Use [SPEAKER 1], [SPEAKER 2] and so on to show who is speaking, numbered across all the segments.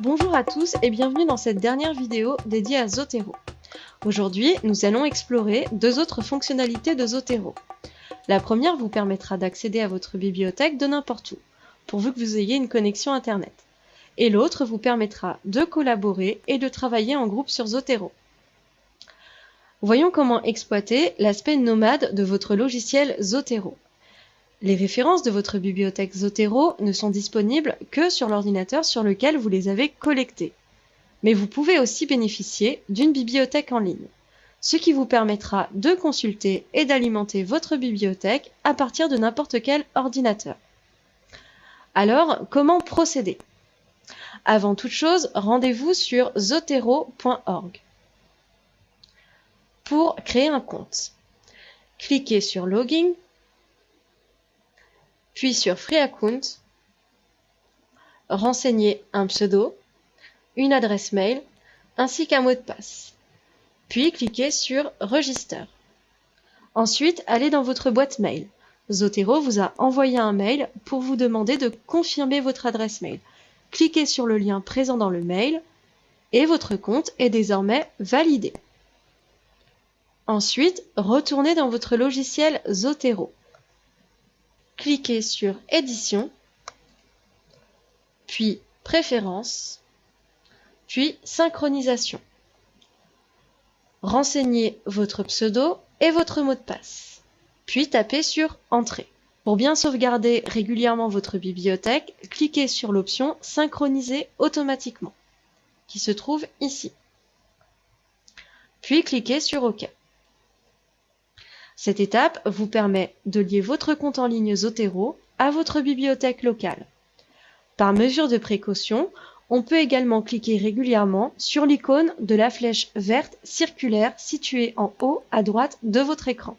[SPEAKER 1] Bonjour à tous et bienvenue dans cette dernière vidéo dédiée à Zotero. Aujourd'hui, nous allons explorer deux autres fonctionnalités de Zotero. La première vous permettra d'accéder à votre bibliothèque de n'importe où, pourvu que vous ayez une connexion Internet. Et l'autre vous permettra de collaborer et de travailler en groupe sur Zotero. Voyons comment exploiter l'aspect nomade de votre logiciel Zotero. Les références de votre bibliothèque Zotero ne sont disponibles que sur l'ordinateur sur lequel vous les avez collectées. Mais vous pouvez aussi bénéficier d'une bibliothèque en ligne, ce qui vous permettra de consulter et d'alimenter votre bibliothèque à partir de n'importe quel ordinateur. Alors, comment procéder? Avant toute chose, rendez-vous sur zotero.org. Pour créer un compte, cliquez sur Login puis sur Free Account, renseignez un pseudo, une adresse mail ainsi qu'un mot de passe. Puis cliquez sur Register. Ensuite, allez dans votre boîte mail. Zotero vous a envoyé un mail pour vous demander de confirmer votre adresse mail. Cliquez sur le lien présent dans le mail et votre compte est désormais validé. Ensuite, retournez dans votre logiciel Zotero cliquez sur Édition, puis Préférences, puis Synchronisation. Renseignez votre pseudo et votre mot de passe, puis tapez sur Entrée. Pour bien sauvegarder régulièrement votre bibliothèque, cliquez sur l'option Synchroniser automatiquement, qui se trouve ici. Puis cliquez sur OK. Cette étape vous permet de lier votre compte en ligne Zotero à votre bibliothèque locale. Par mesure de précaution, on peut également cliquer régulièrement sur l'icône de la flèche verte circulaire située en haut à droite de votre écran.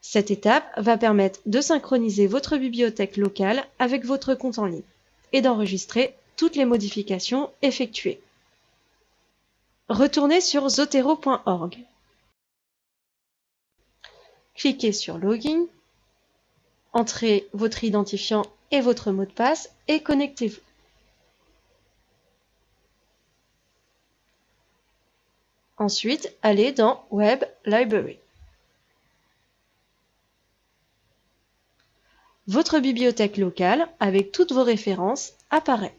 [SPEAKER 1] Cette étape va permettre de synchroniser votre bibliothèque locale avec votre compte en ligne et d'enregistrer toutes les modifications effectuées. Retournez sur zotero.org cliquez sur Login, entrez votre identifiant et votre mot de passe et connectez-vous. Ensuite, allez dans Web Library. Votre bibliothèque locale, avec toutes vos références, apparaît.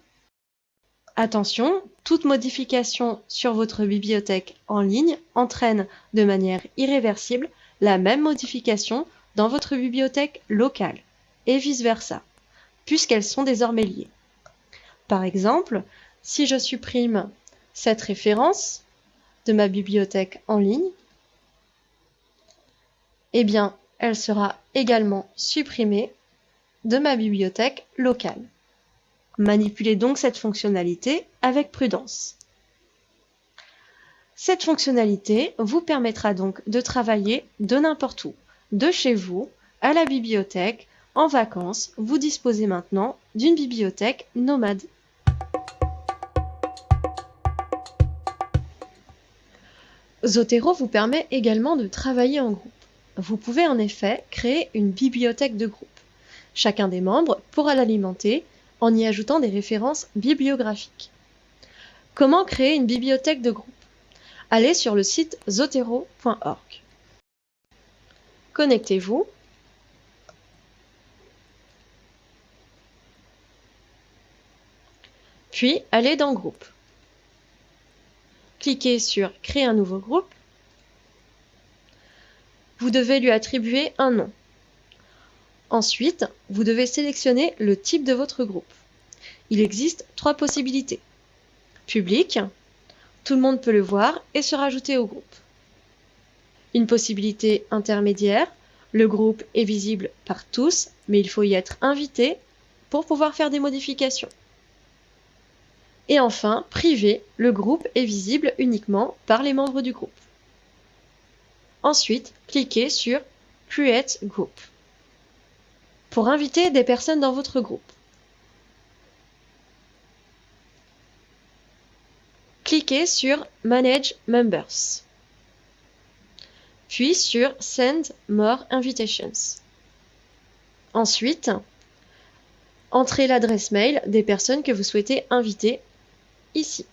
[SPEAKER 1] Attention, toute modification sur votre bibliothèque en ligne entraîne de manière irréversible la même modification dans votre bibliothèque locale, et vice-versa, puisqu'elles sont désormais liées. Par exemple, si je supprime cette référence de ma bibliothèque en ligne, eh bien, elle sera également supprimée de ma bibliothèque locale. Manipulez donc cette fonctionnalité avec prudence. Cette fonctionnalité vous permettra donc de travailler de n'importe où, de chez vous, à la bibliothèque, en vacances, vous disposez maintenant d'une bibliothèque nomade. Zotero vous permet également de travailler en groupe. Vous pouvez en effet créer une bibliothèque de groupe. Chacun des membres pourra l'alimenter en y ajoutant des références bibliographiques. Comment créer une bibliothèque de groupe? Allez sur le site zotero.org. Connectez-vous. Puis allez dans Groupe. Cliquez sur Créer un nouveau groupe. Vous devez lui attribuer un nom. Ensuite, vous devez sélectionner le type de votre groupe. Il existe trois possibilités. Public, tout le monde peut le voir et se rajouter au groupe. Une possibilité intermédiaire, le groupe est visible par tous, mais il faut y être invité pour pouvoir faire des modifications. Et enfin, privé, le groupe est visible uniquement par les membres du groupe. Ensuite, cliquez sur Create Group pour inviter des personnes dans votre groupe. Cliquez sur Manage Members, puis sur Send More Invitations. Ensuite, entrez l'adresse mail des personnes que vous souhaitez inviter ici.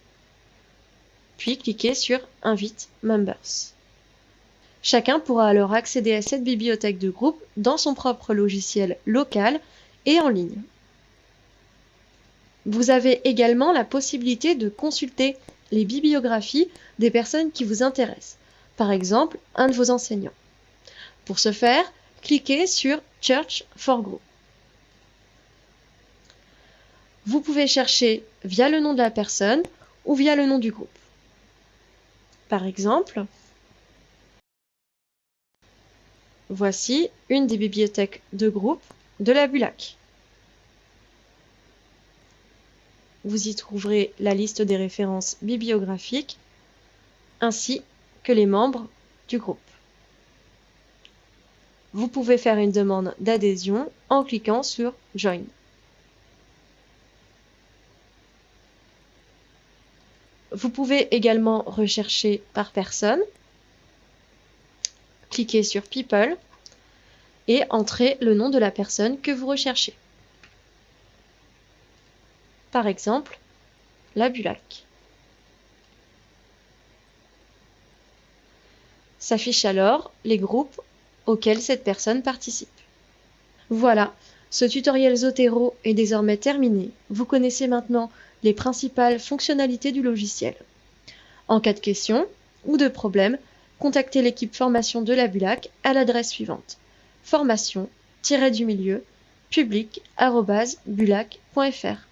[SPEAKER 1] Puis cliquez sur Invite Members. Chacun pourra alors accéder à cette bibliothèque de groupe dans son propre logiciel local et en ligne. Vous avez également la possibilité de consulter les bibliographies des personnes qui vous intéressent, par exemple un de vos enseignants. Pour ce faire, cliquez sur Church for Group. Vous pouvez chercher via le nom de la personne ou via le nom du groupe. Par exemple, voici une des bibliothèques de groupe de la Bulac. Vous y trouverez la liste des références bibliographiques ainsi que les membres du groupe. Vous pouvez faire une demande d'adhésion en cliquant sur Join. Vous pouvez également rechercher par personne. Cliquez sur People et entrez le nom de la personne que vous recherchez. Par exemple, la Bulac. S'affichent alors les groupes auxquels cette personne participe. Voilà, ce tutoriel Zotero est désormais terminé. Vous connaissez maintenant les principales fonctionnalités du logiciel. En cas de question ou de problème, contactez l'équipe formation de la Bulac à l'adresse suivante formation-du-milieu public.bulac.fr.